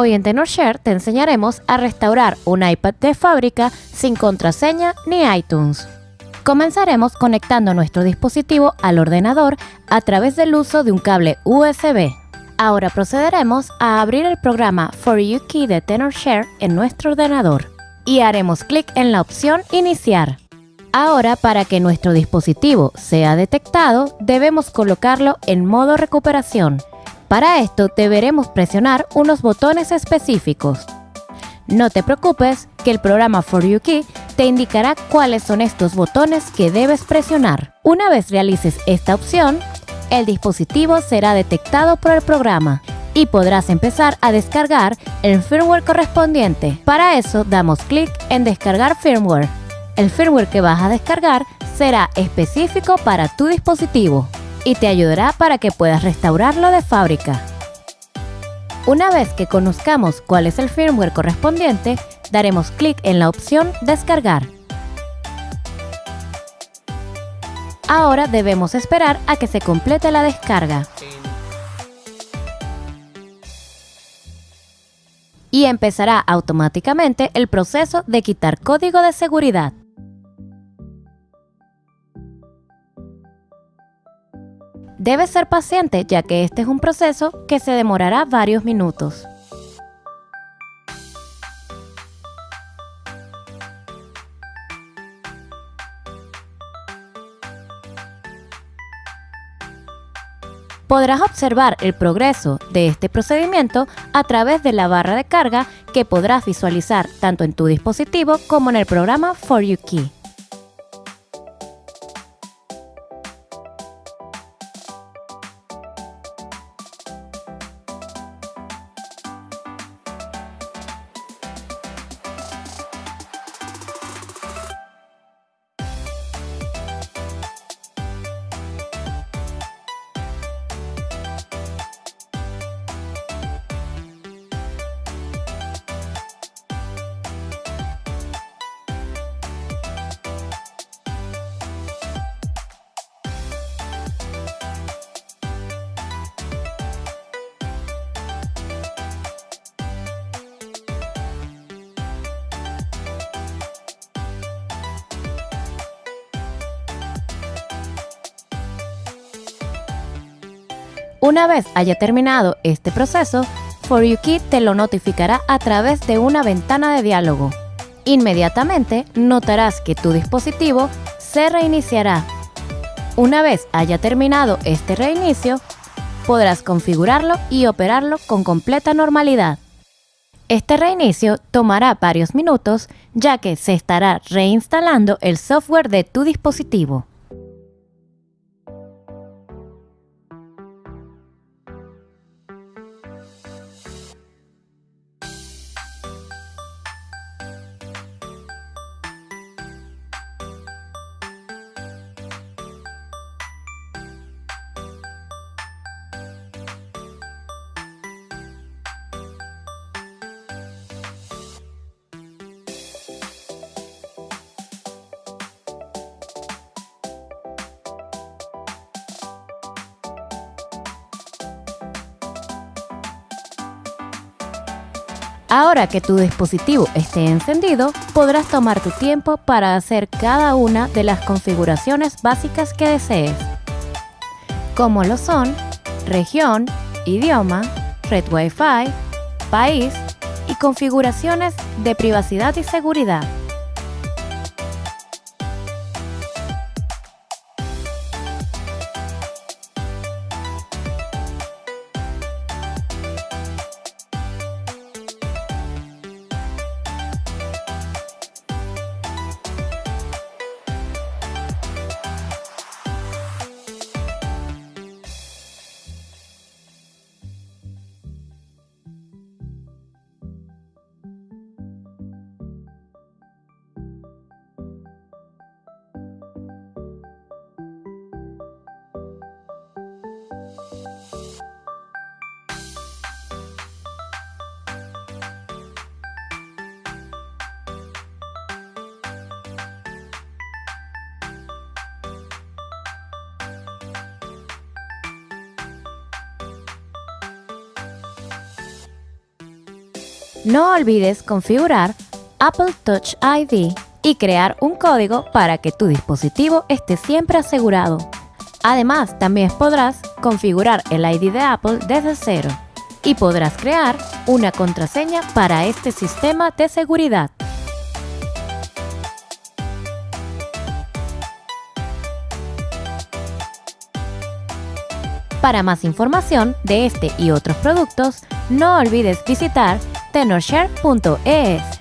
Hoy en TenorShare te enseñaremos a restaurar un iPad de fábrica sin contraseña ni iTunes. Comenzaremos conectando nuestro dispositivo al ordenador a través del uso de un cable USB. Ahora procederemos a abrir el programa For You Key de TenorShare en nuestro ordenador y haremos clic en la opción Iniciar. Ahora, para que nuestro dispositivo sea detectado, debemos colocarlo en modo recuperación. Para esto deberemos presionar unos botones específicos. No te preocupes, que el programa For You Key te indicará cuáles son estos botones que debes presionar. Una vez realices esta opción, el dispositivo será detectado por el programa y podrás empezar a descargar el firmware correspondiente. Para eso damos clic en descargar firmware. El firmware que vas a descargar será específico para tu dispositivo y te ayudará para que puedas restaurarlo de fábrica. Una vez que conozcamos cuál es el firmware correspondiente, daremos clic en la opción Descargar. Ahora debemos esperar a que se complete la descarga. Y empezará automáticamente el proceso de quitar código de seguridad. Debes ser paciente ya que este es un proceso que se demorará varios minutos. Podrás observar el progreso de este procedimiento a través de la barra de carga que podrás visualizar tanto en tu dispositivo como en el programa For You Key. Una vez haya terminado este proceso, For You te lo notificará a través de una ventana de diálogo. Inmediatamente notarás que tu dispositivo se reiniciará. Una vez haya terminado este reinicio, podrás configurarlo y operarlo con completa normalidad. Este reinicio tomará varios minutos ya que se estará reinstalando el software de tu dispositivo. Ahora que tu dispositivo esté encendido, podrás tomar tu tiempo para hacer cada una de las configuraciones básicas que desees, como lo son región, idioma, red Wi-Fi, país y configuraciones de privacidad y seguridad. No olvides configurar Apple Touch ID y crear un código para que tu dispositivo esté siempre asegurado. Además, también podrás configurar el ID de Apple desde cero y podrás crear una contraseña para este sistema de seguridad. Para más información de este y otros productos, no olvides visitar tenorshare.es.